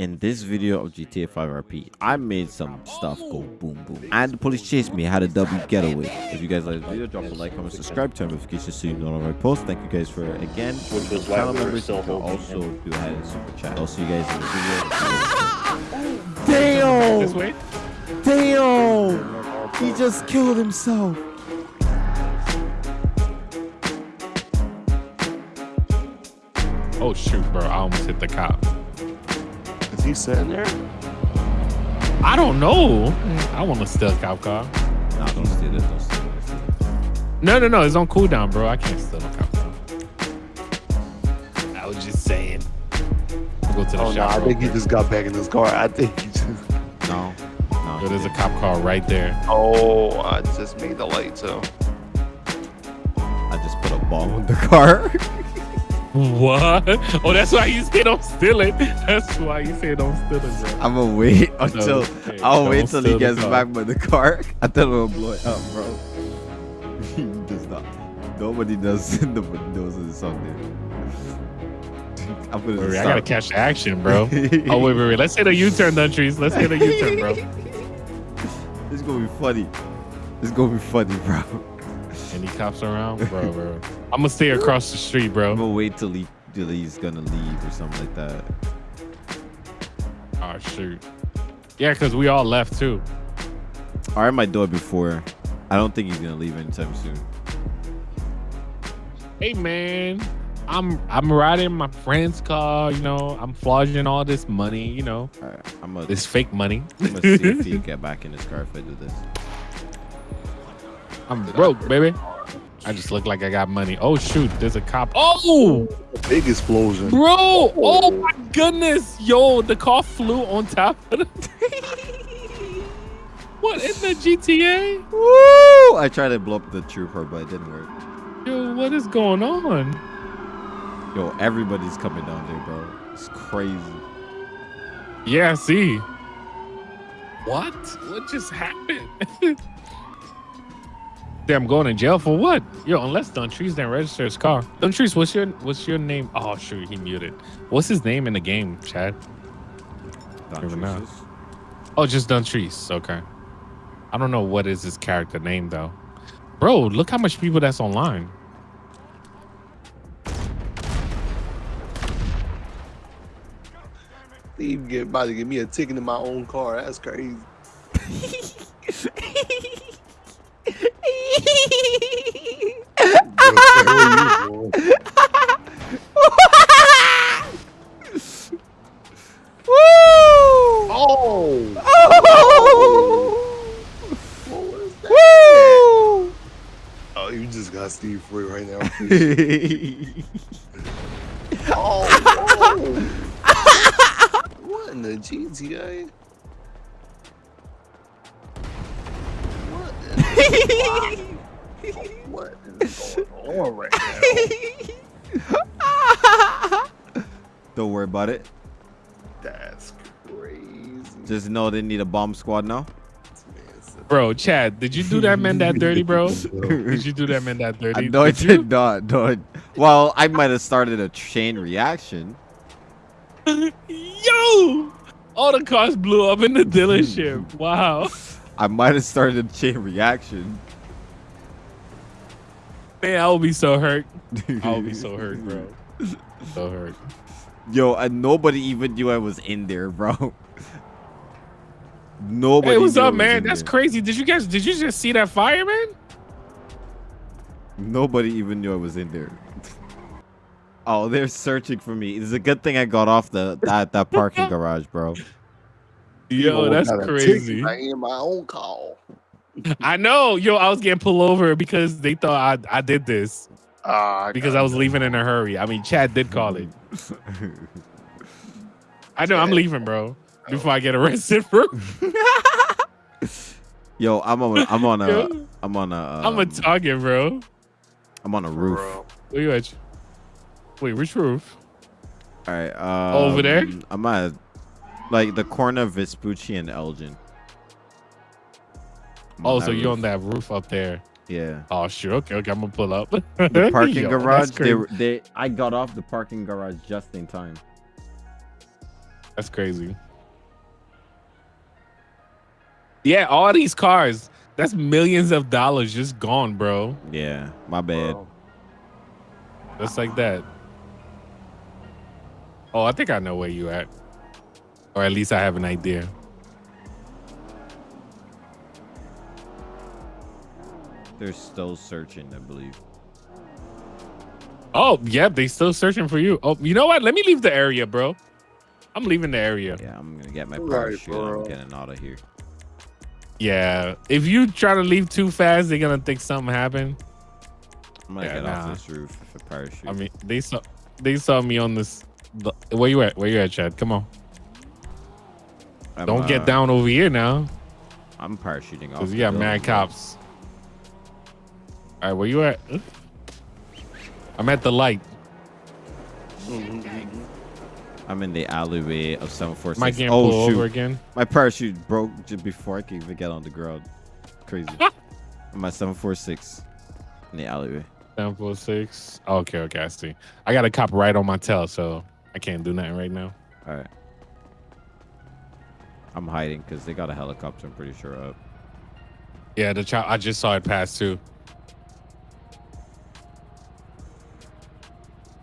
In this video of GTA 5 RP, I made some stuff go boom boom. And the police chased me, I had a double getaway. If you guys like the video, drop a like, comment, subscribe, turn notifications so you know when I post. Thank you guys for again. Which was why channel we were members, still you can holding also him. do ahead and super chat. I'll see you guys in the video. This Damn! way? Damn! He just killed himself. Oh shoot, bro! I almost hit the cop. Is he sitting there? I don't know. I want to steal a cop car. Nah, don't steal it. Don't steal it. No, no, no. It's on cooldown, bro. I can't steal a cop car. I was just saying. I'll go to the Oh no, shop. I think he just got back in his car. I think he just. No. No. Yo, there's a cop car right there. Oh, I just made the light too. I just put a bomb in the car. What? Oh, that's why you say don't steal it. That's why you say don't steal it, bro. I'm gonna wait until okay, I'll wait till he gets back by the car. I thought it will blow it up, uh, bro. he does not. Nobody does. Nobody knows it's on there. I'm gonna Wait, I gotta catch the action, bro. oh wait, wait, wait. Let's hit a U-turn, then trees. Let's hit a U-turn, bro. It's gonna be funny. It's gonna be funny, bro. Any cops around, bro, bro. I'm gonna stay across the street, bro. I'm gonna wait till he till he's gonna leave or something like that. Oh shoot. Yeah, cause we all left too. I heard my door before. I don't think he's gonna leave anytime soon. Hey man, I'm I'm riding my friend's car. You know, I'm flogging all this money. You know, right, I'm gonna, this fake money. I'm gonna see if he can get back in his car if I do this. I'm broke, baby. I just look like I got money. Oh shoot, there's a cop. Oh, Big explosion. bro. Oh my goodness, yo, the car flew on top of the. what in the GTA? Woo! I tried to blow up the trooper, but it didn't work. Yo, what is going on? Yo, everybody's coming down there, bro. It's crazy. Yeah, I see. What? What just happened? Damn, going to jail for what? Yo, unless Duntrice didn't register his car. Duntrice, what's your what's your name? Oh, shoot, he muted. What's his name in the game, Chad? Don Even now. Truces. Oh, just Duntrice. Okay. I don't know what is his character name though. Bro, look how much people that's online. He get about to give me a ticket in my own car. That's crazy. Woo! Oh! Oh! What was that? Woo! Oh, you Steve free right now. oh, what in the GTA? What in the, what is going on right now? Don't worry about it. That's crazy. Just know they need a bomb squad now. Bro, Chad, did you do that man that dirty, bro? Did you do that man that dirty? Uh, no, know I did, did not. No, I- well, I might have started a chain reaction. Yo! All the cars blew up in the dealership. Wow. I might have started a chain reaction. Man, I would be so hurt. I would be so hurt, bro. So hurt. Yo, and nobody even knew I was in there, bro. Nobody. Hey, what's knew up, man? in That's there. crazy. Did you guys did you just see that fireman? Nobody even knew I was in there. Oh, they're searching for me. It's a good thing I got off the that that parking garage, bro. Yo, that's got a crazy. I ain't my own call. I know. Yo, I was getting pulled over because they thought I, I did this Ah, because I was leaving in a hurry. I mean, Chad did call it. I know I'm leaving, bro. Before I get arrested, bro. Yo, I'm on I'm on a Yo, I'm on a I'm a um, target, bro. I'm on a roof. Bro. Where you at? Wait, which roof? All right. Um, Over there? I'm at like the corner of Vespucci and Elgin. I'm Oh, that so you're on that roof up there. Yeah. Oh, sure. Okay, okay. I'm gonna pull up. The parking Yo, garage. They, they I got off the parking garage just in time. That's crazy. Yeah, all these cars. That's millions of dollars just gone, bro. Yeah, my bad. Bro. Just like that. Oh, I think I know where you at. Or at least I have an idea. They're still searching, I believe. Oh, yeah, they still searching for you. Oh, you know what? Let me leave the area, bro. I'm leaving the area. Yeah, I'm gonna get my Right, parachute. and bro. I'm getting out of here. Yeah. If you try to leave too fast, they're gonna think something happened. I'm gonna Yeah, get nah. off this roof with a parachute. I mean, they saw they saw me on this. the- Where you at? Where you at, Chad? Come on. I'm, Don't uh, get down over here now, I'm parachuting off. cause the you got building, mad bro. cops. All right, where you at? I'm at the light. I'm in the alleyway of 746. Might get oh pull shoot! over again. My parachute broke just before I could even get on the ground. Crazy. I'm at 746 in the alleyway. Seven four six. Okay, okay, I see. I got a cop right on my tail, so I can't do nothing right now. All right. I'm hiding because they got a helicopter. I'm pretty sure up. Yeah, the child. I just saw it pass too.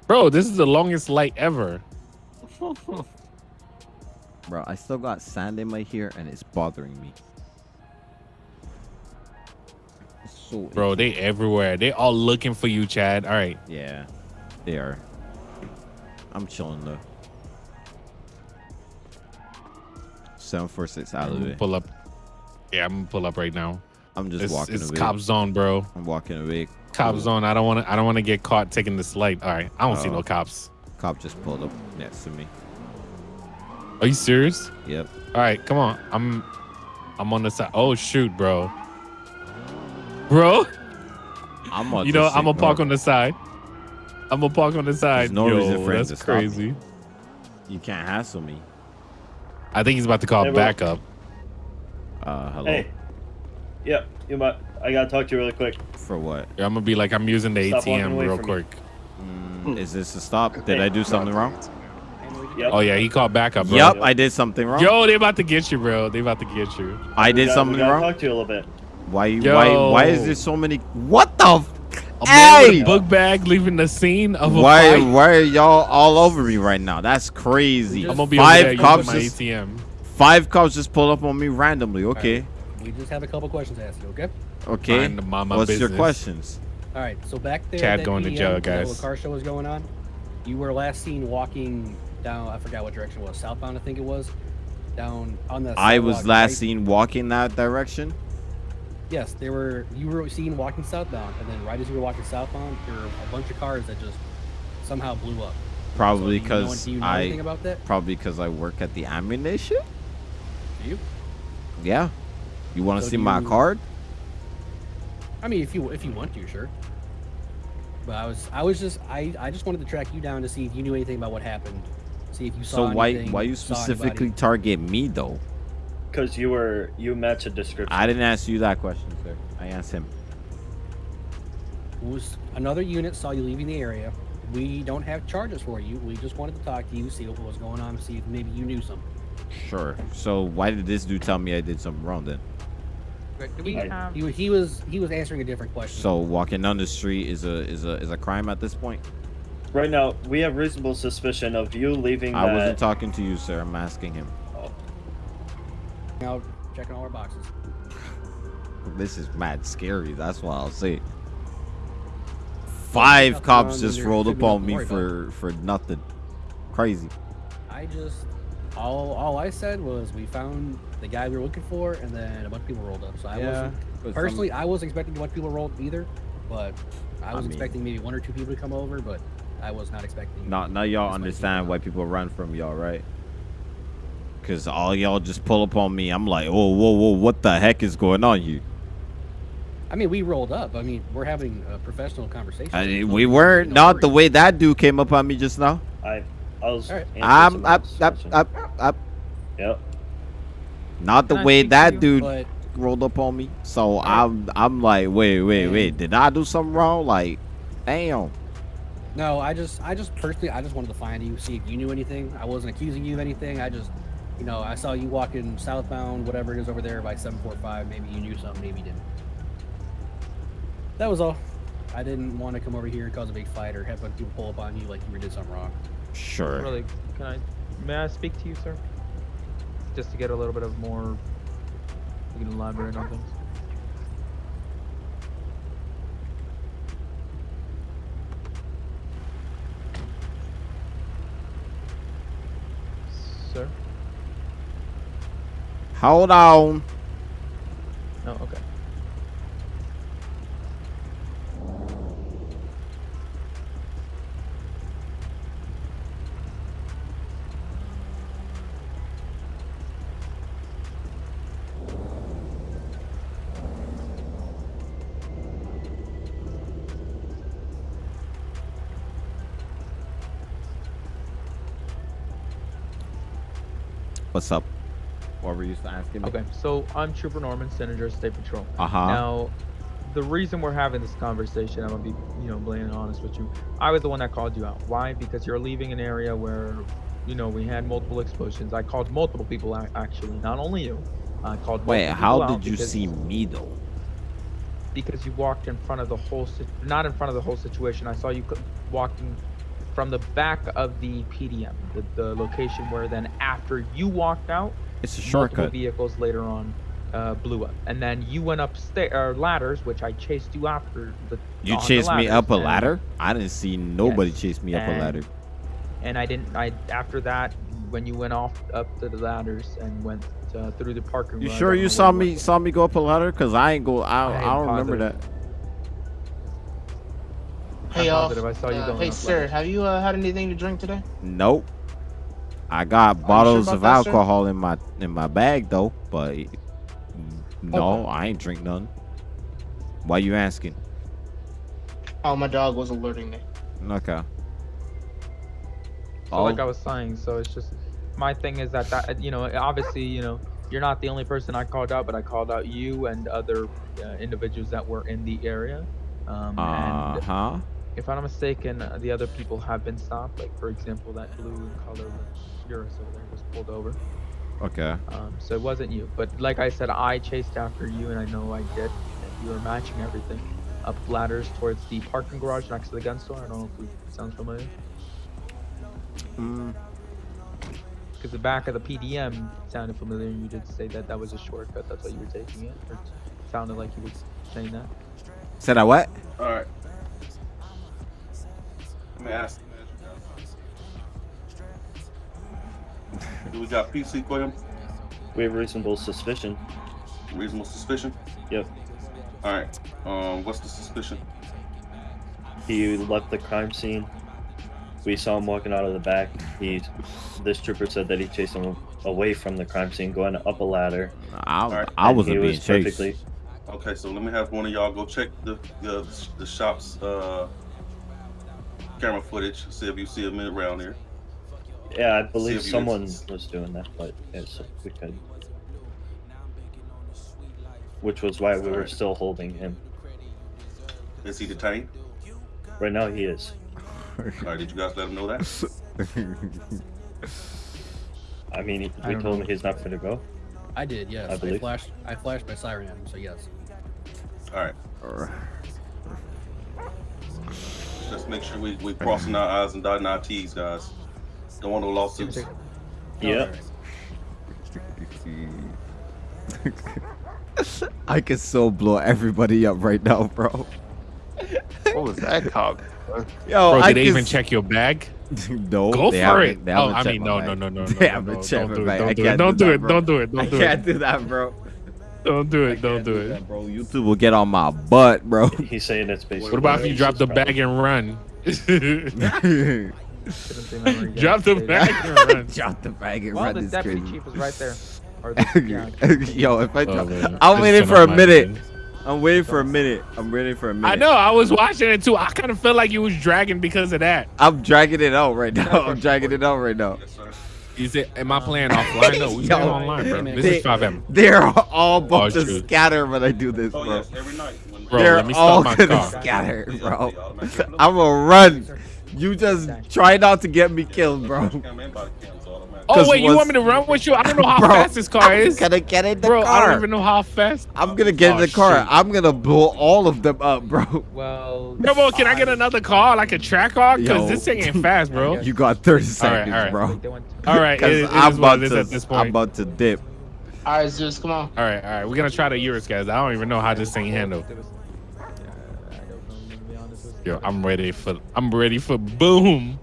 Bro, this is the longest light ever. Bro, I still got sand in my hair and it's bothering me. It's so Bro, they everywhere. They all looking for you, Chad. All right. Yeah, they are. I'm chilling though. 746 I'm gonna pull up. Yeah, I'm gonna pull up right now. I'm just It's, walking it's away. cop zone, bro. I'm walking away. Cop Cool. zone. I don't want to. I don't want to get caught taking this light. All right. I don't see Oh. no cops. Cop just pulled up next to me. Are you serious? Yep. All right, come on. I'm. I'm on the side. Oh shoot, bro. Bro. I'm on you know, I'm gonna park on the side. I'm gonna park on the side. no Yo, reason for him that's to stop me. crazy. You can't hassle me. I think he's about to call Hey, backup. Uh, hello. Hey. Yep. You might. I gotta talk to you really quick. For what? Yeah, I'm gonna be like, I'm using the Stop ATM real quick. me. Quick. Mm, is this a stop? Did I do something wrong? Yep. Oh yeah, he called backup, bro. Yep, I did something wrong. Yo, they about to get you, bro. They about to get you. I We did gotta- something we gotta wrong. Talk to you a little bit. Why? Yo. Why? Why is there so many? What the? F- A man with Hey! a book bag leaving the scene of a why? fight. Why are y'all all over me right now? That's crazy. I'm gonna be over there Five using cops. my Just, ATM. five cops just pulled up on me randomly. Okay. We just have a couple questions to ask you, okay? Okay. Mind the mama What's your questions? All right. So back there, Chad that going to PM, jail, um, when guys. little car show was going on. You were last seen walking down. I forgot what direction it was. Southbound, I think it was. Down on the. I was last right? seen walking that direction. Yes, they were. You were seen walking southbound, and then right as you were walking southbound, there were a bunch of cars that just somehow blew up. Probably So you know- because do you know I. anything about that? Probably because I work at the ammunition. Do you? Yeah. You want to So see my you- card? I mean, if you if you want to, sure. But I was I was just I I just wanted to track you down to see if you knew anything about what happened. See if you saw. So saw why anything, why you specifically target me though? Because you were you match a description. I didn't ask you that question, sir. I asked him. was another unit saw you leaving the area. We don't have charges for you. We just wanted to talk to you, see what was going on, see if maybe you knew something. Sure. So why did this dude tell me I did something wrong then? He, I- um, he, wa- he was he was answering a different question. So walking down the street is a is a is a crime at this point? Right now, we have reasonable suspicion of you leaving I that. wasn't talking to you, sir. I'm asking him. Oh. now checking all our boxes. This is mad scary. That's what I'll say. Five cops just rolled should up on me for for nothing. Crazy. I just all all I said was we found the guy we were looking for, and then a bunch of people rolled up. So I wasn't but personally I wasn't expecting a bunch of people rolled either, but I I was mean- expecting maybe one or two people to come over, but I was not expecting. Now, now y'all understand why people run from y'all, right? Cause all y'all just pull up on me. I'm like, whoa, whoa, whoa, what the heck is going on here? I mean, we rolled up. I mean, we're having a professional conversation. I, There's we weren't no not the way that dude came up on me just now. I, I was. Alright. answering I'm someone up, else's up, up, up. Yep. Not the Can way that you? dude But rolled up on me. So I'm I'm like, wait, wait, wait. Did I do something wrong? Like, damn. No, I just, I just personally, I just wanted to find you, see if you knew anything. I wasn't accusing you of anything. I just, you know, I saw you walking southbound, whatever it is over there by 745. Maybe you knew something, maybe you didn't. That was all. I didn't want to come over here and cause a big fight or have a bunch of people pull up on you like you did something wrong. Sure. Really, can I? May I speak to you, sir? Just to get a little bit of more. You can elaborate on things. Sir? Hold on. No. Okay. What's up? What were you asking me? Okay. So I'm Trooper Norman, Senator, State Patrol. Uh huh. Now, the reason we're having this conversation, I'm gonna be, you know, blatantly honest with you. I was the one that called you out. Why? Because you're leaving an area where, you know, we had multiple explosions. I called multiple people out, actually, not only you. I called. Wait, multiple how did you because- see me though? Because you walked in front of the whole, sit- not in front of the whole situation. I saw you walking from the back of the PDM, the, the location where then after you walked out, It's a multiple shortcut. vehicles later on uh, blew up, and then you went upstairs or ladders, which I chased you after the. You on the chased me up a ladder? I didn't see nobody Yes, chase me up a ladder. And I didn't. I after that, when you went off up to the ladders and went uh, through the parking. You sure you saw me saw me go up a ladder? Cause I ain't go. I, I I, don't remember that. Positive. Hey, I'm y'all. positive I saw you Uh, going hey, sir, ladders. have you uh, had anything to drink today? Nope. I got bottles about of that, sir? alcohol in my in my bag though, but no, Okay. I ain't drink none. Why you asking? Oh, my dog was alerting me. Okay. So like Oh. I was saying, so it's just my thing is that that you know obviously you know you're not the only person I called out, but I called out you and other uh, individuals that were in the area. Um, Uh and huh. If I'm not mistaken, uh, the other people have been stopped. Like for example, that blue in color Urus over there was pulled over. Okay. Um, so it wasn't you, but like I said, I chased after you, and I know I did. You were matching everything up ladders towards the parking garage next to the gun store. I don't know if it sounds familiar. Mm, Because the back of the PDM sounded familiar, and you did say that that was a shortcut. That's why you were taking it. Or it sounded like you were saying that. said I what? All right. Let me ask. Do we got PC for him? We have reasonable suspicion. Reasonable suspicion. Yep. All right. Um, what's the suspicion? He left the crime scene. We saw him walking out of the back. He, this trooper said that he chased him away from the crime scene, going up a ladder. I, Alright, I wasn't he being was chased. perfectly. Okay, so let me have one of y'all go check the the, the shop's uh, camera footage. See if you see him around here. Yeah, I believe if you someone ins- was doing that, but it's we could. Which was why we were still holding him. Is he detained? Right now, he is. All right. Did you guys let him know that? I mean, he- I we told know. him he's not going to go. I did, yes. I I, flashed. I flashed my siren at him, so yes. All right. Just make sure we we crossing our I's and dotting our T's, guys. Don't want no lawsuits. Yep. I can so blow everybody up right now, bro. What was that cop? Yo, Bro, I did they can even check your bag? no, Go they for it. they Oh, I mean, no, no, no, no, They no, haven't no, checked don't do it, don't do it, don't do do it, don't do it, don't I can't do that, bro. Don't do it, don't can't do it. that, bro. YouTube will get on my butt, bro. He's saying it's basically. What about if you drop the bag and run? Shouldn't say memory again, Drop the bag and run. Drop the bag and Well, run the deputy crazy. chief was right there. Or the, yeah, Yo, if I Oh, drop, man. I'm waiting for a minute. phone. I'm waiting for a minute. I'm waiting for a minute. I know. I was watching it too. I kind of felt like you was dragging because of that. I'm dragging it out right now. I'm dragging it out right now. Yes, sir. Is it? Am I playing offline? No, we Yo. playing online, bro. This They- is FiveM. They're all about to shoot. scatter when I do this, Oh bro. yes, every night. Bro, They're let me all stop my gonna car. scatter, bro. I'm gonna run. You just try not to get me killed, bro. Cam and body cams automatic. Oh 'Cause wait, you want me to run with you? I don't know how Bro, fast this car I'm is. gonna get in the Bro, I don't even know how fast. I'm gonna get in Oh, the car. shit. I'm gonna blow all of them up, bro. Well, Bro, bro, can I get another car, like a track car? Yo. Because this thing ain't fast, bro. You got 30 seconds, all right. bro. All right, it, Because I'm about to, at this I'm about to dip. All right, Zeus, come on. All right, all right. We're gonna try the Urus, guys. I don't even know how this thing handle. There was- Yeah, I don't know, to be honest with you. Yo, I'm ready for. I'm ready for boom.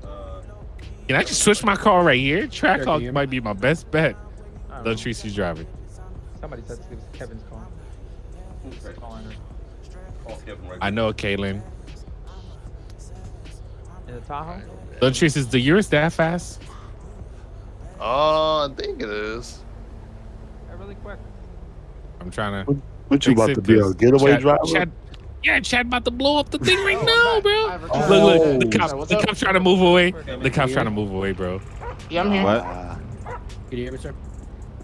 Can I just switch my car right here? Track Sure, car can you hear me? might be my best bet. I don't The know. Tracy's driving. Somebody said it was Kevin's car. okay. Calling her. Call Kevin right I know, Kaylin. In the Tahoe? The Tracy is the Urus that fast? Oh, I think it is. Yeah, really quick. I'm trying to. What you about to be a 'cause getaway Chad- driver? Chad- yeah, Chad about to blow up the thing right Oh, now, bro. back. Look, look, the returned. cops, the up? cops trying to move away. The cops trying to move away, bro. Yeah, I'm here. What? Can you hear me, sir?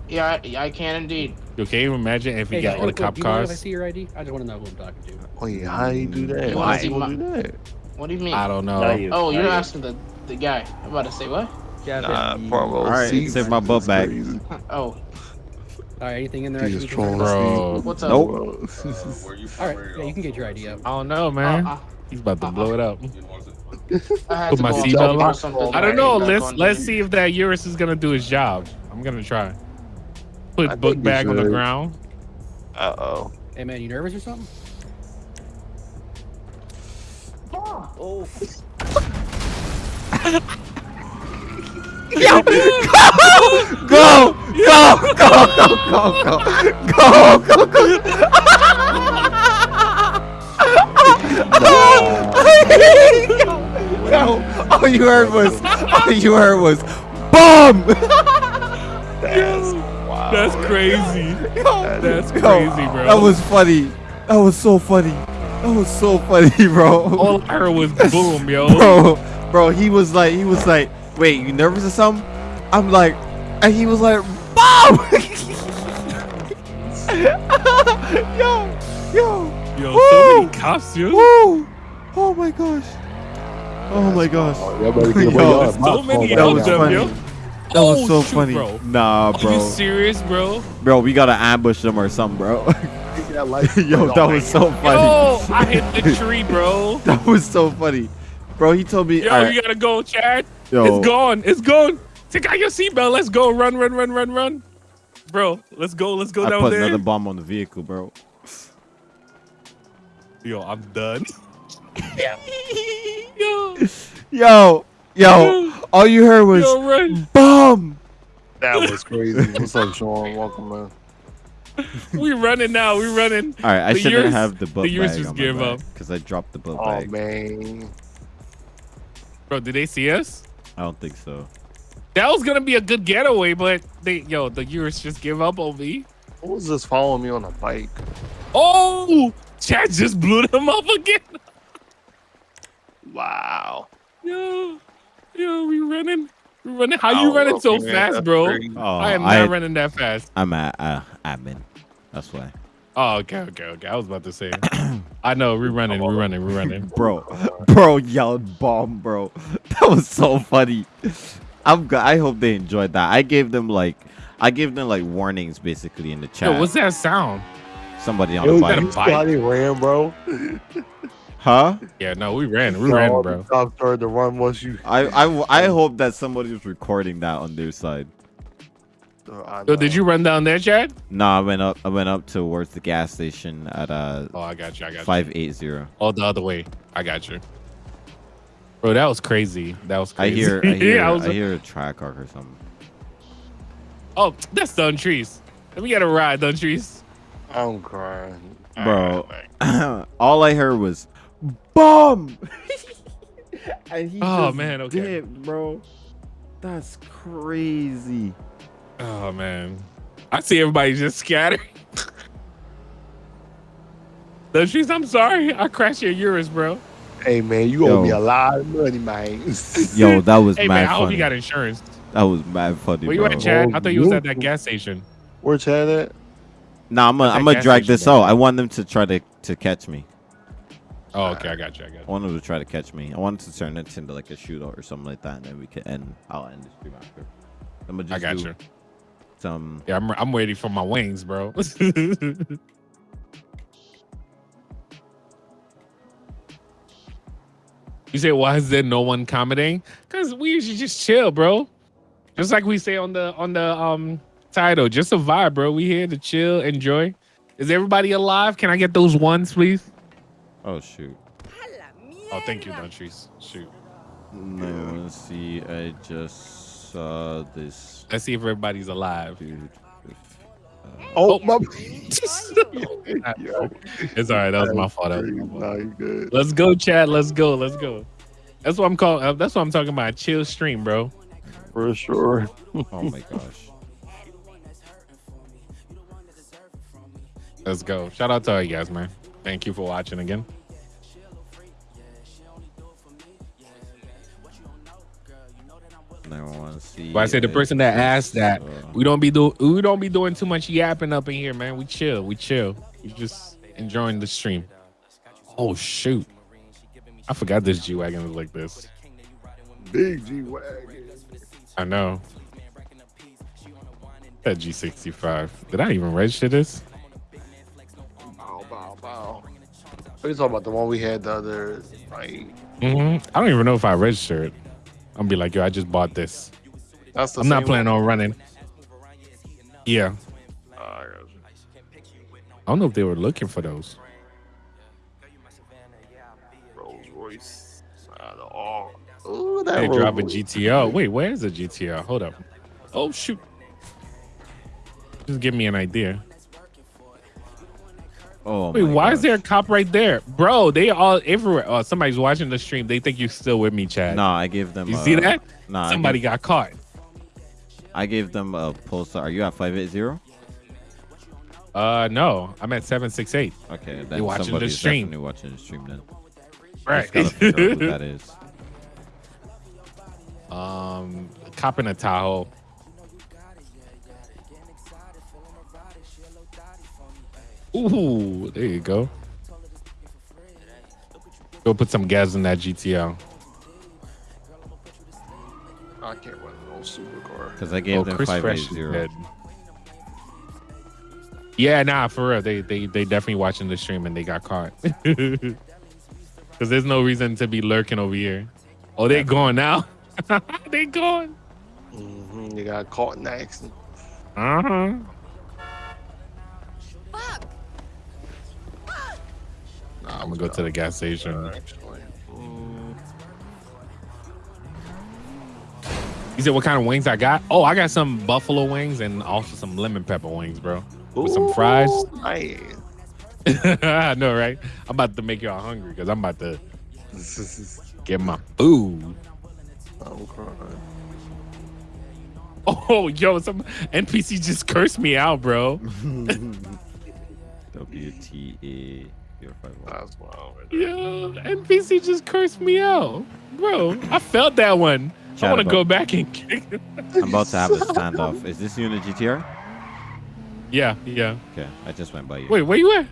Yeah, I, I can indeed. Yo, can you imagine if we Hey, got guys, all the real quick, cop do you mind if I see your ID? I just want to know who I'm talking to. wait, how you do that? You Why wanna see you my- do that? What do you mean? I don't know. You. Oh, you're you. asking the the guy. I'm about to say what? Yeah, Nah, the- front row All right, seats. save my butt back. Oh, All right, anything in there? I He should is be trolling. about? Bro, what's up? Nope. uh, where you from? All right, yeah, you can get your ID up. I don't know, man. Uh, He's about to blow it up. You know, is it- I Put my go on seatbelt on. or. I don't know. Let's let's see if that Urus is gonna do his job. I'm gonna try. Put think book he bag on the ground. Uh oh. Hey, man, you nervous or something? Oh. Go! Go! Go! Go! Go! Go! Go! Go! Yo, all you heard was, all you heard was, BOOM! That's wow. That's crazy. That's crazy, bro. That was funny. That was so funny. That was so funny, bro. all I heard was boom, yo. bro, bro, he was like, he was like, wait, you nervous or something? I'm like, and he was like, BOOM! yo, yo, Yo, Woo! so many cops, yo. woo! Oh my gosh. Oh my gosh. Oh, y'all better get away. Yo, Y'all there's have my so many phone That was them, funny. yo. That was Oh, so shoot, funny. bro. Nah, bro. Are you serious, bro? Bro, we gotta ambush them or something, bro. Get that license Yo, that was so funny. Yo, I hit the tree, bro. That was so funny. Bro, he told me, Yo, alright, you gotta go, Chad. yo, It's gone. It's gone. Take out your seatbelt. Let's go. Run, run, run, run, run. Bro, let's go. Let's go I down put there. another bomb on the vehicle, bro. Yo, I'm done. yo, Yo, yo, all you heard was yo, run. bomb. That was crazy. What's up, Sean? Welcome, man. We running now. We running. All right, I The shouldn't Urus- have the book the Urus bag just on gave up. because I dropped the book Oh bag. man. Bro, did they see us? I don't think so. That was gonna be a good getaway, but they, yo, the Urus just give up on me. Who was this following me on a bike? Oh, Chad just blew them up again. Wow. Yo, yo, we running. We running. How you running so fast, bro? crazy. Oh, I am I, not running that fast. I'm at uh, admin. That's why, Oh, okay, okay, okay. I was about to say. I know. We're running. We're running. We're running. bro. Bro yelled bomb, bro. That was so funny. I'm. g- I hope they enjoyed that. I gave them like, I gave them like warnings basically in the chat. Yo, what's that sound? Somebody on Yo, the you got bike, see how they ran, bro? huh? Yeah, no, we ran. We Yo, ran, bro. the Cops started to run once you. I, I, I hope that somebody was recording that on their side. So did you run down there, Chad? Nah, I went up. I went up towards the gas station at uh Oh, I got you. I got you. five eight zero. Oh, the other way. I got you. Bro, that was crazy. That was I hear. I hear. yeah, I I, hear a track arc or something. Oh, that's Duntrice. Let me get a ride, Duntrice. I'm crying. Bro, all I heard was bomb. and he Oh, just man, okay. dipped, bro. That's crazy. Oh man, I see everybody just scattering. Duntrice, I'm sorry. I crashed your Urus, bro. Hey man, you Yo. owe me a lot of money, man. Yo, that was Hey mad man, I hope you got insurance. that was mad funny, Where you bro. at, Chad? Oh, I thought you was at that gas station. Where Chad at? Nah, I'm gonna I'm gonna drag station, this bro. out. I want them to try to to catch me. Oh, okay, I got you. I got you. I you. wanted to try to catch me. I wanted to turn it into like a shootout or something like that, and then we could end. I'll end the stream after. I'm gonna just I got do you. some. Yeah, I'm I'm waiting for my wings, bro. you say why is there no one commenting? Because we usually just chill, bro. Just like we say on the on the um title, just a vibe, bro. We here to chill, enjoy. Is everybody alive? Can I get those ones, please? Oh shoot! Oh, thank you, Duntrice. Shoot. No, let's see. I just saw this Let's see if everybody's alive. dude. Uh, Oh, my. It's all right. That was my fault. That was my fault. You good. Let's go, Chad. Let's go. Let's go. That's what I'm calling. Uh, that's what I'm talking about. Chill stream, bro. For sure. oh my gosh! Let's go. Shout out to all you guys, man. Thank you for watching again. Now I want to see. But I said the person that asked that we don't be do we don't be doing too much yapping up in here, man. We chill. We chill. We just enjoying the stream. Oh shoot! I forgot this G wagon was like this. Big G Wagon. I know. That G65. Did I even register this? Bow, bow, bow. We talking about the one we had the other night. hmm I don't even know if I registered. I'm be like, yo, I just bought this. That's the I'm not planning one? on running. Yeah. Ah, I. I don't know if they were looking for those. Rolls Royce. Ah, the all. Ooh, that They Rolls drop a GTO. Wait, where's the GTO? Hold up. Oh shoot. Just give me an idea. Oh why is there a cop right there? Bro, they all everywhere. Oh, somebody's watching the stream. They think you're still with me, Chad. No, I gave them. You uh, see that? Nah, Somebody gave- got caught. I gave them a post. Are you at five eight zero? Uh no, I'm at 768. Okay, then watching the stream. definitely watching the stream then. Right. Just gotta out who that is. um cop in a Tahoe. Ooh, there you go. Go put some gas in that GTO. I can't run no supercar. Because I gave Oh, them Chris five Fresh is zero. dead. Yeah, nah, for real. They they they definitely watching the stream and they got caught. Cause there's no reason to be lurking over here. Oh, they gone now. they gone. hmm You got caught in the accident. Uh huh. Nah, I'm gonna go to the gas station. Actually. You said what kind of wings I got? Oh, I got some buffalo wings and also some lemon pepper wings, bro. With some fries. Nice. I know, right? I'm about to make y'all hungry because I'm about to get my food. I'm crying. Oh, yo, some NPC just cursed me out, bro. WTA zero five one. That's wild. Right Yo, NPC just cursed me out, bro. I felt that one. I Chat want to go back and kick. it. I'm about to have a standoff. Is this you in the GTR? yeah, yeah. Okay, I just went by you. Wait, where you at?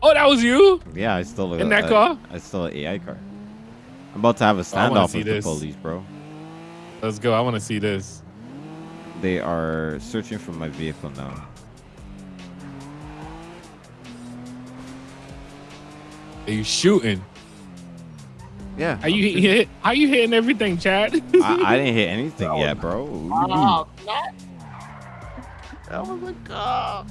Oh, that was you. Yeah, I stole a, In that a- car? I still an AI car. I'm about to have a standoff with this. the police, bro. Let's go. I want to see this. They are searching for my vehicle now. Are you shooting? Yeah. Are you hit? How you hitting everything, Chad? I, I didn't hit anything yet, bro. Oh, That was a cop.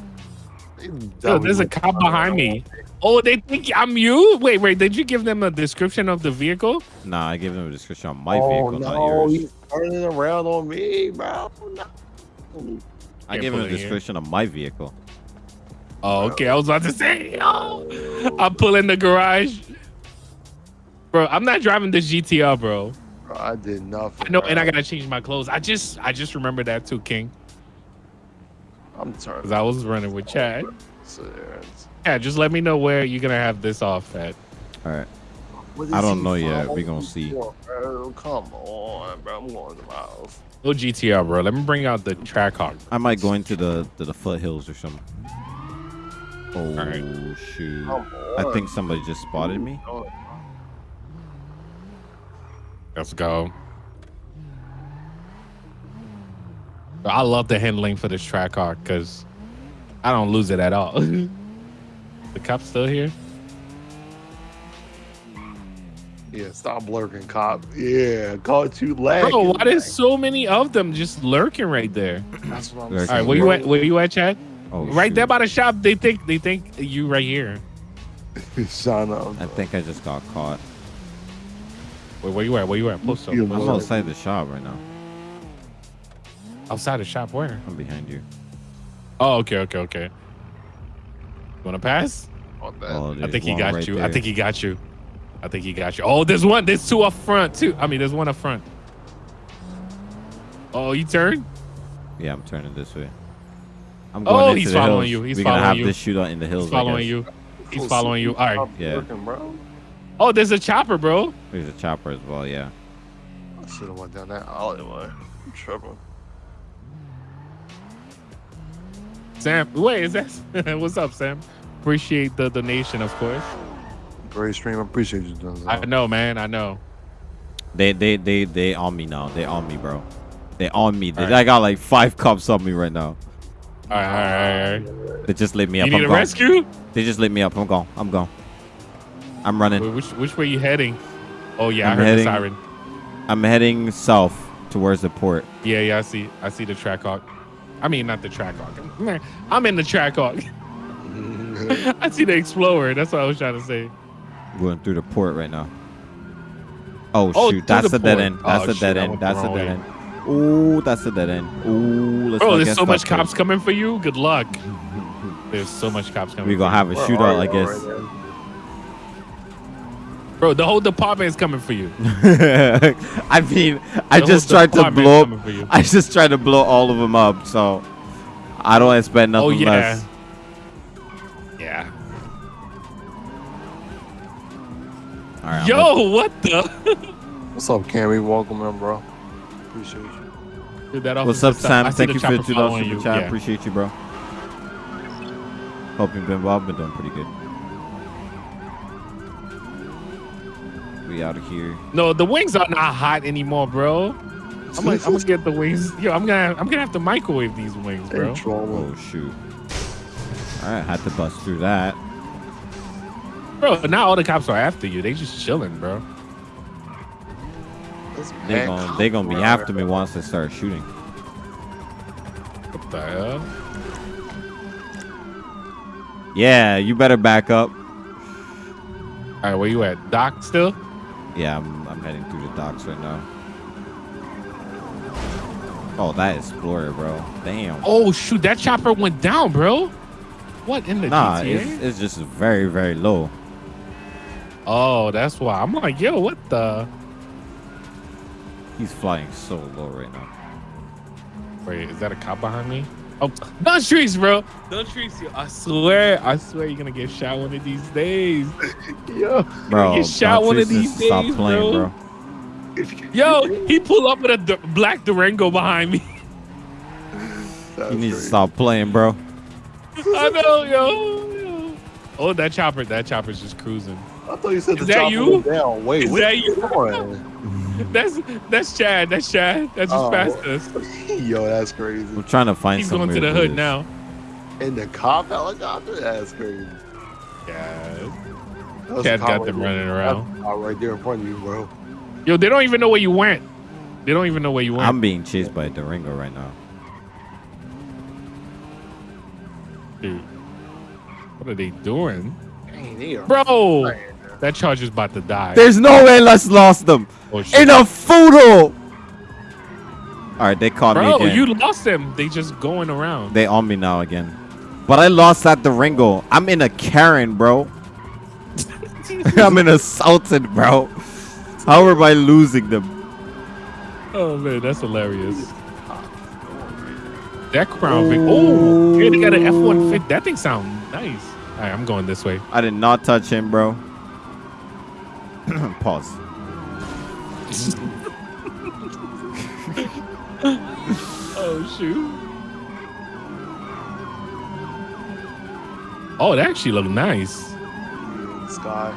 Yo, there's a cop behind me. Oh, they think I'm you? Wait, wait. Did you give them a description of the vehicle? Nah, I gave them a description on my oh, vehicle, not yours. he's turning around on me, bro. No. I Can't gave pull them a it here. description of my vehicle. Oh, okay. I was about to say, oh, I'm pulling the garage. Bro, I'm not driving this GTR, bro. Bro, I did nothing. I know, and. I gotta change my clothes. I just, I just remember that too, King, I'm turning. because I was running with Chad. Yeah, just let me know where you're gonna have this off at. All right. I don't know yet. from? We gonna see. Bro, come on, bro. I'm going to the mouth. No GTR, bro. Let me bring out the Trackhawk. I might go into the to the foothills or something. Oh right. shoot! Come I think somebody just spotted me. Oh, Let's go. I love the handling for this track car because I don't lose it at all. the cop's still here. Yeah, stop lurking, cop. Yeah, caught you lagging. Bro, why there's so many of them just lurking right there? That's what I'm saying. right, where you at? Where you at, Chad? Oh, right there by the shop. They think they think you right here. Son of. I think I just got caught. Where, where you at? Where you at? Post up. You I'm outside the shop right now. Outside the shop. Where? I'm behind you. Oh, okay, okay, okay. You wanna pass? On that. Oh, I think he got right you. I think he got you. I think he got you. Oh, there's one. There's two up front too. I mean, there's one up front. Oh, you turn? Yeah, I'm turning this way. I'm going Oh, into he's the following hills. you. He's We're gonna following have you. this shootout in the hills. He's following you. He's Full following you. All right. Yeah. lurking, bro. Oh, there's a chopper, bro. There's a chopper as well. Yeah. I should have went down that alleyway. I'm tripping. Sam, wait, is that? What's up, Sam? Appreciate the donation, of course. Great stream. I appreciate you doing I know, man. I know. They they they they on me now. They on me, bro. They on me. They, Alright. I got like five cops on me right now. All right, all right, all right. They just lit me up. You need I'm a gone. rescue? They just lit me up. I'm gone. I'm gone. I'm running. Wait, Which which way you heading? Oh yeah, I'm I heard heading- the siren. I'm heading south towards the port. Yeah, yeah, I see. I see the track hawk. I mean, not the track hawk. I'm in the track hawk. I see the explorer. That's what I was trying to say. Going through the port right now. Oh, Oh, shoot. That's the a dead end. That's Oh, a dead I end. the That's a dead way. end. Ooh, that's a dead end. Ooh, let's Bro, there's so much stuck here. cops coming for you. Good luck. There's so much cops coming. We for gonna have a Where shootout, I guess. right. Bro, the whole department is coming for you. I mean, I The just tried to blow. coming. I just tried to blow all of them up, so I don't expect oh, nothing Oh yeah. less. Yeah. All right, I'm Yo, what the? What's up, Cammy? Welcome in, bro. Appreciate you. Dude, that What's up, Sam? I Thank you for the two dollars following super you. chat. Yeah. Appreciate you, bro. Hope you've been well. Been doing pretty good. We out of here. No, the wings are not hot anymore, bro. I'm gonna, I'm gonna get the wings. Yo, I'm gonna I'm gonna have to microwave these wings, bro. Oh shoot! All right, had to bust through that. Bro, now all the cops are after you. They just chilling, bro. This They man gonna they gonna be cop after me once they start shooting. What the hell? Yeah, you better back up. All right, where you at? Dock still? Yeah, I'm I'm heading through the docks right now. Oh, that Explorer, bro. Damn. Oh shoot, that chopper went down, bro. What in the nah, GTA? it's, it's just very very low. Oh, that's why. I'm like, yo, what the? He's flying so low right now. Wait, is that a cop behind me? Oh, don't trees, bro. Don't trees you. I swear, I swear you're gonna get shot one of these days. Yo, Bro, get shot one of Patrice, these stop days, playing, bro. bro. Yo, he pulled up with a d- black Durango behind me. That's You need to stop playing, bro. I know, yo, yo. Oh, that chopper, that chopper's just cruising. I thought you said Is the that chopper you? went down. Wait, Is wait, that you? Come on. That's that's Chad. That's Chad. That's just Oh. passed us. Yo, that's crazy. I'm trying to find He's going to the hood this. now. In the cop helicopter? That's crazy. Yeah. That's Chad got right them there. running around. That's right there in front of you, bro. Yo, they don't even know where you went. They don't even know where you went. I'm being chased by a Durango right now. Dude. What are they doing? Dang, they are Bro, that charger's about to die. There's no way let's lost them oh, shit. in a photo. All right, they caught me Bro, again. you lost them. They just going around. They on me now again. But I lost that Durango. I'm in a Karin, bro. I'm in a Sultan, bro. How am I losing them? Oh man, that's hilarious. That Crown Vic. Oh, yeah, they got an F-150. That thing sound nice. All right, I'm going this way. I did not touch him, bro. Pause. Oh shoot. Oh, that actually looked nice. Sky.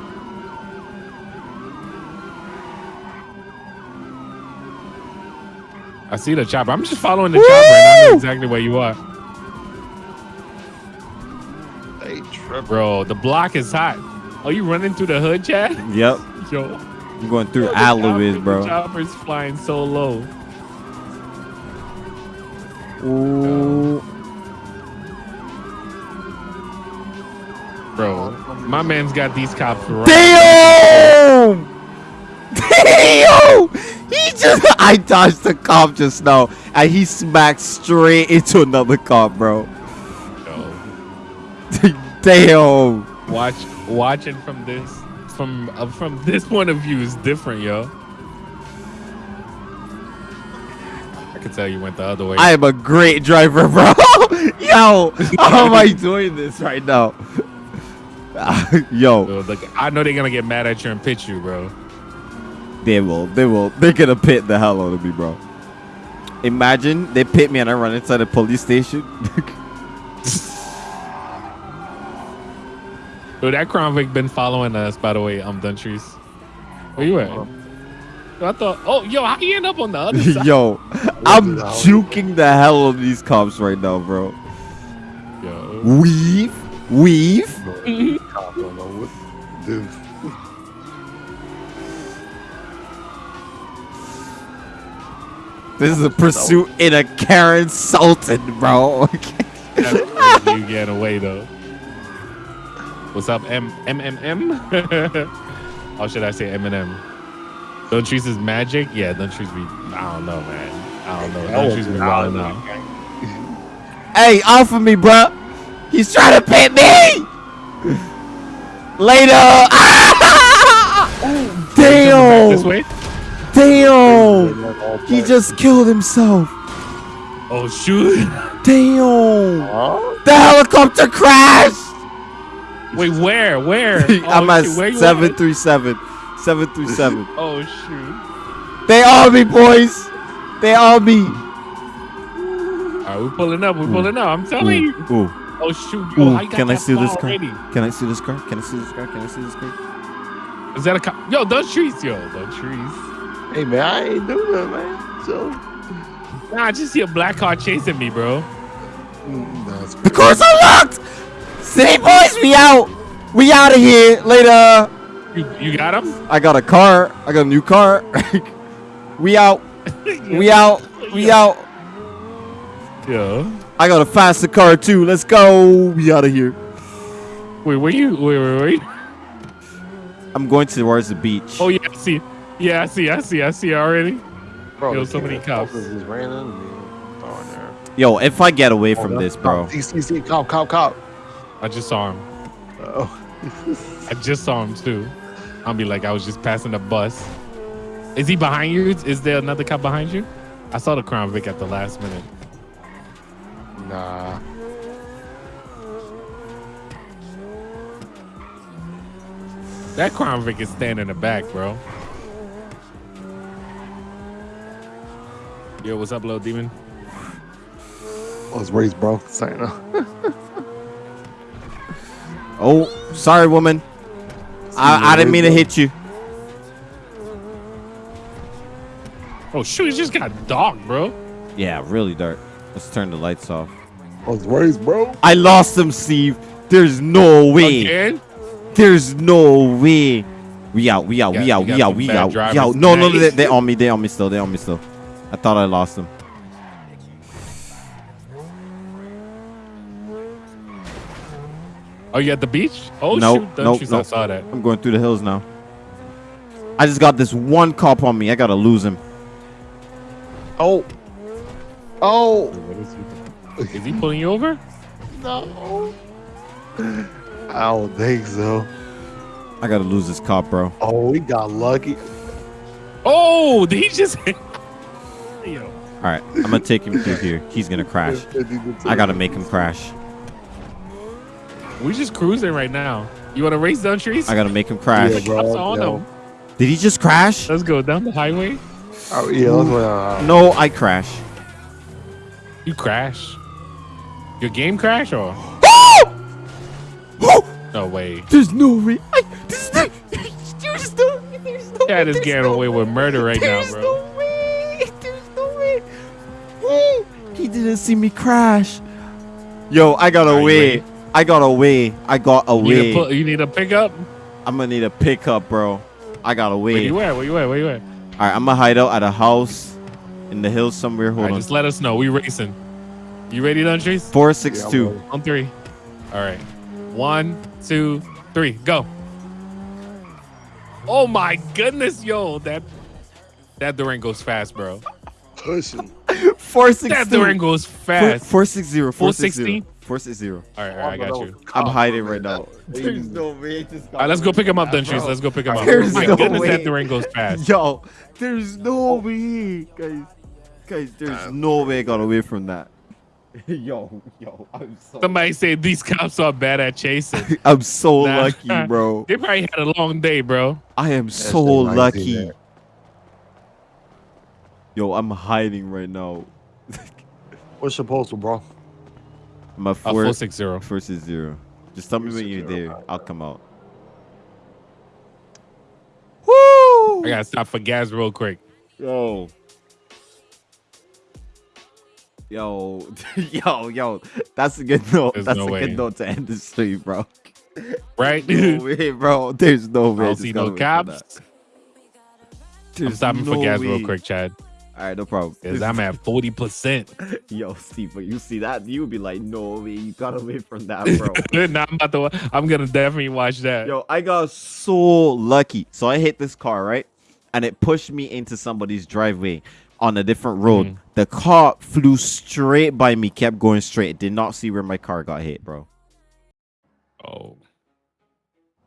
I see the chopper. I'm just following the chopper, and I know exactly where you are, They tripping. bro. The block is hot. Are you running through the hood, Chad? Yep. Yo, I'm going through Alois, bro. The chopper's flying so low. Ooh. Bro, my man's got these cops right. Damn! Damn! He just I dodged the cop just now and he smacked straight into another cop, bro. Yo, Damn. watch, watching from this, from uh, from this point of view is different, yo. I can tell you went the other way. I am a great driver, bro. Yo, how am I doing this right now? Yo, Yo, look, I know they're gonna get mad at you and pitch you, bro. they will. They will. They're gonna pit the hell out of me, bro. Imagine they pit me and I run inside a police station. Yo, that Crown Vic been following us, by the way. Um, I'm Duntrice. Where you at? I thought. Oh, yo, how you end up on the other side? Yo, I'm the juking the hell out of these cops right now, bro. Yo, Weave, weave. Mm-hmm. Cop don't know what to do. This is a pursuit in a Karin Sultan, bro. that's crazy. You getting away though. What's up, M M M M? Or should I say Eminem? Duntrice is magic. Yeah, Duntrice be. I don't know, man. I don't know. Duntrice be wild now. hey, offer me, bro. He's trying to pit me. Later. This Damn. way. Damn. He just killed himself. Oh shoot! Damn. Huh? The helicopter crashed. Wait, where? Where? I'm Oh, at shoot, where seven three seven. Seven three seven. Oh shoot! They on me, boys. They on me. All right, we're pulling up. We're pulling up. I'm telling you. Ooh. Oh shoot! Yo, Ooh, I got can I see this car? already. Can I see this car? Can I see this car? Can I see this car? Is that a cop? Yo, those trees, yo, Those trees. Hey man, I ain't doing that, man. So Nah, I just see a black car chasing me, bro. mm, that's The car's unlocked. City boys, we out. We out of here. Later. You, you got him? I got a car. I got a new car. we out. We out. We out. Yeah. I got a faster car too. Let's go. We out of here. Wait, where you? Wait, wait, wait. I'm going towards the beach. Oh yeah, I see. Yeah, I see. I see. I see already. bro. Yo, so many king cops. focus Just ran into me. Oh, in. Yo, if I get away oh, from Oh, this, bro. Cop, see, see, see, cop, cop, cop. I just saw him. Oh. I just saw him too. I'll be like, I was just passing the bus. Is he behind you? Is there another cop behind you? I saw the Crown Vic at the last minute. nah. That Crown Vic is standing in the back, bro. Yo, what's up, little demon? I was raised, bro. Sorry, no. Oh, sorry, woman. I, I didn't mean to hit you. Oh shoot, it just got dark, bro. Yeah, really dark. Let's turn the lights off. I was raised, bro. I lost him, Steve. There's no way. Again? There's no way. We out. We out. You We got- out. We got out. We bad out. We out. No, no, no. They, tonight. they on me. They on me still. They on me still. I thought I lost them. Oh, you at the beach? Oh Nope, shoot, don't nope, you? Nope. saw that. I'm going through the hills now. I just got this one cop on me. I gotta lose him. Oh. Oh. Is he pulling you over? No. I don't think so. I gotta lose this cop, bro. Oh, we got lucky. Oh, did he just? Yo, All right, I'm gonna take him through here. He's gonna crash. I gotta make him crash. We just cruising right now. You want to race down trees? I gotta make him crash. Yeah, bro. Cops on yo. him. Did he just crash? Let's go down the highway. Oh, yeah, let's wait. Uh, no, I crash. You crash. Your game crash or? Oh! No way. There's no way. I, there's no, there's no, there's no Chad is getting no away with murder right now, There's bro. no way. There's no way. Woo. He didn't see me crash. Yo, I got Are you away. Ready? I got away. I got You need, away. a pu- you need a pickup? I'm gonna need a pickup, bro. I got Where you at? Where you at? Where you at? All right, I'm gonna hide out at a house in the hills somewhere. Hold right, on. just let us know. We racing. You ready, Duntrice? Four six Yeah, two. On three. All right. One, two, three. Go. Oh my goodness, yo, that that Durango's fast, bro. Pushing. Four six That two. Durango's Four, fast. four six zero. Four six 460? zero. Four six zero. All right, all right, I got you. I'm hiding right now. There's no way. Just All right, let's go pick him up, then, Duntrice. Let's go pick him up. There's my no goodness, way. that Durango's fast. Yo, there's no way, guys. Guys, there's no way I got away from that. yo, yo, I'm so. Somebody said these cops are bad at chasing. I'm so Nah. lucky, bro. They probably had a long day, bro. I am That's so lucky. Yo, I'm hiding right now. What's your postal, bro? My Uh, four, four six zero. first is zero. Just tell me when you're 460, there. I'll come out. Woo! I gotta stop for gas real quick. Yo. Yo, yo, yo. That's a good note. There's That's no a way. good note to end the stream, bro. Right? No way, bro. There's no I way. don't this see got no away from cops. that. I'm There's stopping for no gas real quick, Chad. All right, no problem. Because I'm at 40%. Yo, Steve, but you see that, you would be like, no way, you got away from that, bro. nah, I'm about to. I'm gonna definitely watch that. Yo, I got so lucky. So I hit this car, right? And it pushed me into somebody's driveway on a different road. Mhm. The car flew straight by me, kept going straight. Did not see where my car got hit, bro. Oh.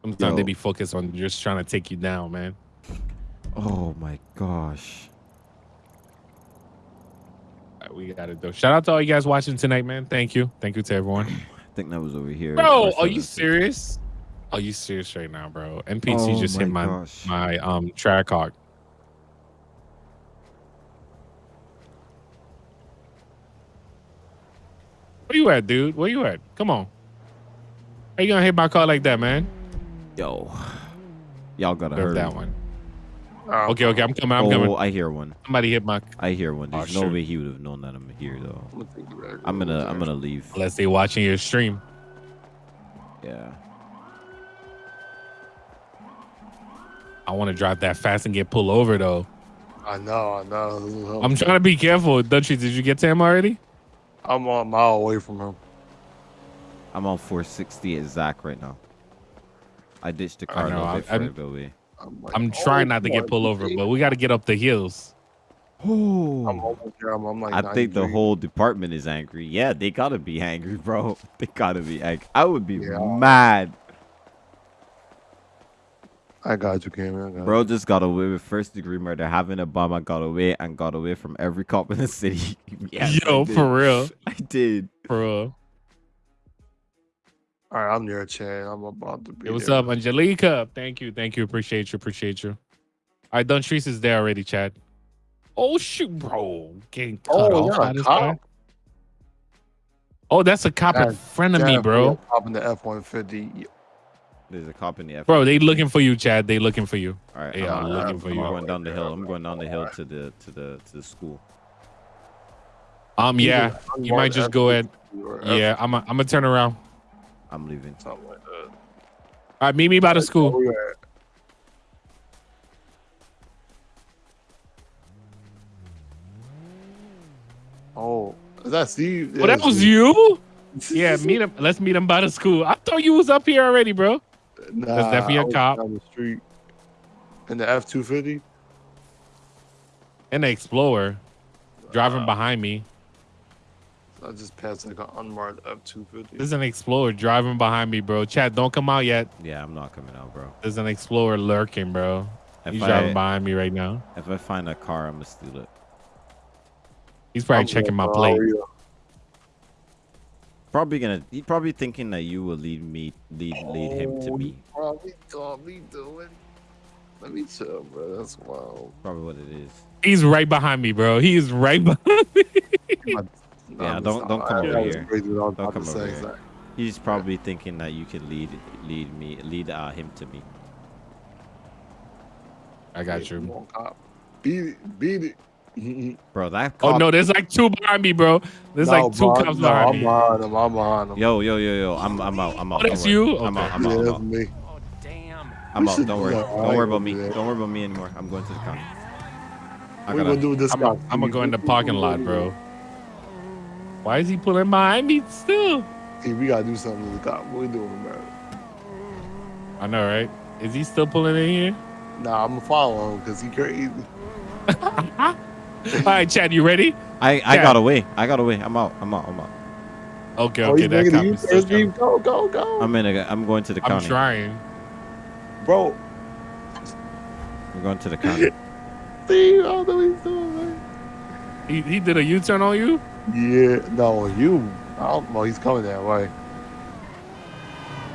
Sometimes they Yo. be focused on just trying to take you down, man. Oh my gosh. We gotta do. Shout out to all you guys watching tonight, man. Thank you. Thank you to everyone. I think that was over here. Bro, are you serious? Are you serious right now, bro? NPC Oh just hit my my gosh. my um Trackhawk. Where you at, dude? Where you at? Come on. How you gonna hit my car like that, man? Yo. Y'all gotta hurry. that one. Uh, Okay, okay, I'm coming. I'm oh, coming. I hear one. Somebody hit my I hear one. Oh, There's no shoot. way he would have known that I'm here though. I'm gonna take you back I'm gonna I'm there. gonna leave. unless they watching your stream. Yeah. I want to drive that fast and get pulled over though. I know, I know. I'm trying to be careful. Dutchy, did you get to him already? I'm a mile away from him. I'm on 460 at Zach right now. I ditched the I car a know, little I- bit I'm- further away. I'm, like, I'm oh trying not to get pulled over, but we got to get up the hills. I'm Oh. I'm, I'm like I think the whole department is angry. Yeah, they gotta be angry, bro. They gotta be angry. I would be Yeah. mad. I got you, Cameron. Got Bro just got away with first degree murder. Having a bomb, I got away and got away from every cop in the city. yes, I Yo, for real, I did. for real. You. All right, I'm near Chad. I'm about to be. Hey, what's there. up, Angelica? Thank you, thank you. Appreciate you, appreciate you. All right, Duntrice is there already, Chad. Oh shoot, bro, getting cut Oh, off you're by a this cop? guy. Oh, that's a cop in front of me, bro. Hop in the F-150. There's a cop in the F. Bro, they looking for you, Chad. They looking for you. All right, They I'm, are I'm- looking for I'm you. going down the hill. I'm going down the hill to the to the to the school. Um, yeah, you might just go ahead. F-150 or F- Yeah, I'm. I'm gonna turn around. I'm leaving. Oh, Something like that. All right, meet me by the school. Oh, is that Steve? Oh, that was Steve. you? Yeah, meet him. Let's meet him by the school. I thought you was up here already, bro. Nah, definitely a I was cop. Down the street. In the F two fifty. And the Explorer driving behind me. I just passed like an unmarked F two fifty. There's an Explorer driving behind me, bro. Chad, don't come out yet. Yeah, I'm not coming out, bro. There's an Explorer lurking, bro. If He's I driving behind me right now. if I find a car, I'm gonna steal it. He's probably checking my plate. Probably gonna. He probably thinking that you will lead me, lead lead him to oh, me. Probably got me doing. Let me chill, bro. That's wild. Probably what it is. He's right behind me, bro. He is right behind me. Yeah, don't- don't come I- over here. crazy what I was Don't come over say, here. Zach. He's probably thinking that you can lead lead me lead uh, him to me. I got you. on, cop. Beat it. Beat it. Bro, that Oh no, there's like two behind me, bro. There's No, like two bro, cops no, behind I'm me. behind him. I'm behind him. Yo, yo, yo, yo. I'm I'm out. I'm out. Oh, that's Don't worry. you? I'm out. I'm out. I'm that's out. me. I'm We out. Don't worry. Don't I worry about me. do that. Don't worry about me anymore. I'm going to the county. I What you gonna do with this I'm guy? I'm gonna go in the parking lot, bro. Why is he pulling behind me still? Hey, we gotta do something to the cop. What we doing, man? I know, right? Is he still pulling in here? Nah, I'm gonna follow him because he crazy. All right, Chad, you ready? I I Yeah. got away. I got away. I'm out. I'm out. I'm out. Okay, oh, okay, you that making cop is still coming. Go, go, go. I'm in. A, I'm going to the I'm county. trying. Bro, I'm going to the county. see, I don't know what he's doing, man. He, he did a U-turn on you? Yeah, no, you. I don't know. He's coming that way.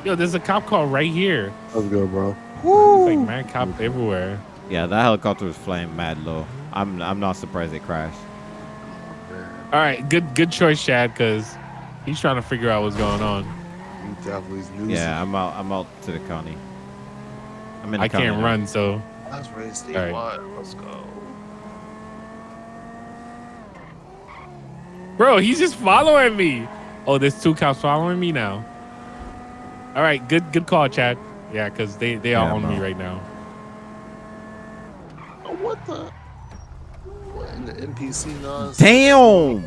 Yo, there's a cop car right here. Let's go, bro. It's like man cop everywhere. Yeah, that helicopter was flying mad low. I'm I'm not surprised it crashed. All right, good good choice, Chad, because he's trying to figure out what's going on. You definitely losing. Yeah, I'm out. I'm out to the county. I'm in the I county can't now. run, so That's right, Steve. All right. What? Let's go. Bro, he's just following me. Oh, there's two cops following me now. All right, good good call, Chad. Yeah, because they they are Yeah, on me right now. Oh, what the? What in the NPC nonsense? Damn.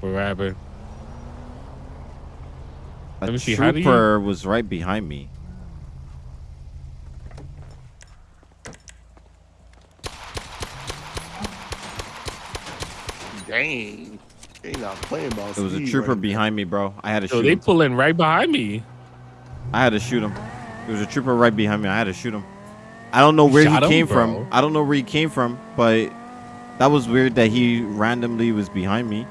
What happened? A Let me see, how do you- trooper was right behind me. Dang. They not playing about There was a trooper right behind me, bro. I had to So shoot they him. pulling right behind me. I had to shoot him. There was a trooper right behind me. I had to shoot him. I don't know where he shot him, came bro? from. I don't know where he came from, but that was weird that he randomly was behind me.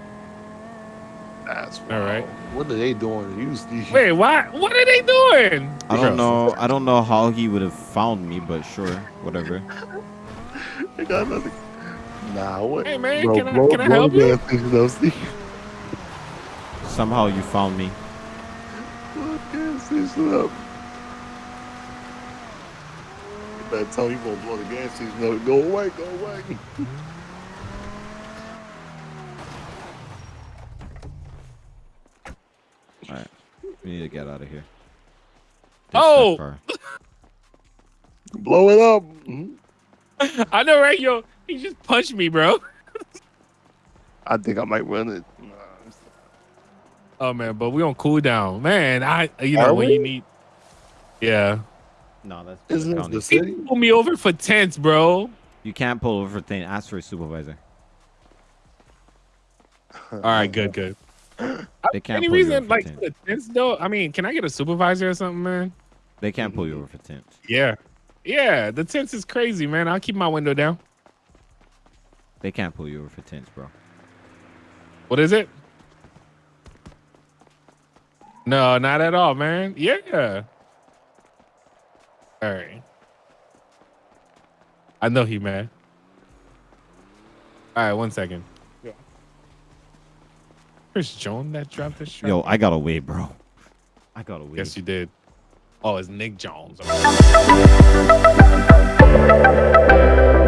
now. That's All right. What are they doing? You, Steve? Wait, why? What are they doing? I don't know. I don't know how he would have found me, but sure, whatever. They got nothing. Nah, what? Hey, man, Bro, can I- blow- can I blow help the you? gas station. Somehow you found me. Blow the gas station up. You better tell him you gonna blow the gas station up. Go away, go away. All right, we need to get out of here. Oh! blow it up. Mhm. I know, right? Yo, he just punched me, bro. I think I might run it. Oh man, but we on cool down, man. I you know Are when we? you need. Yeah, No, that's Isn't the this the he city? pulled me over for tents, bro. You can't pull over for tents. Ask for a supervisor. All right, good, good. They can't Any pull you reason over for like tents. the tents though? I mean, can I get a supervisor or something, man? They can't pull you over for tents. Yeah, yeah. The tents is crazy, man. I'll keep my window down. They can't pull you over for tents, bro. What is it? No, not at all, man. Yeah. All right. I know he mad. All right, one second. Yeah. Chris Jones that dropped this shot. Yo, I got away, bro. I got away. Yes, you did. Oh, it's Nick Jones.